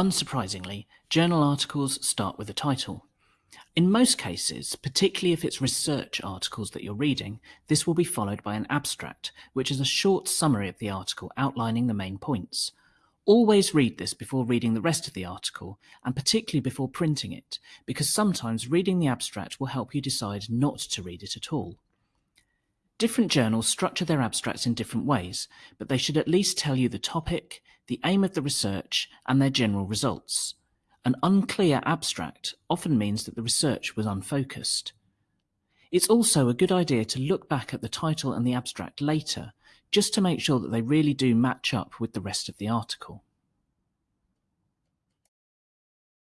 Unsurprisingly, journal articles start with a title. In most cases, particularly if it's research articles that you're reading, this will be followed by an abstract, which is a short summary of the article outlining the main points. Always read this before reading the rest of the article, and particularly before printing it, because sometimes reading the abstract will help you decide not to read it at all. Different journals structure their abstracts in different ways, but they should at least tell you the topic, the aim of the research, and their general results. An unclear abstract often means that the research was unfocused. It's also a good idea to look back at the title and the abstract later, just to make sure that they really do match up with the rest of the article.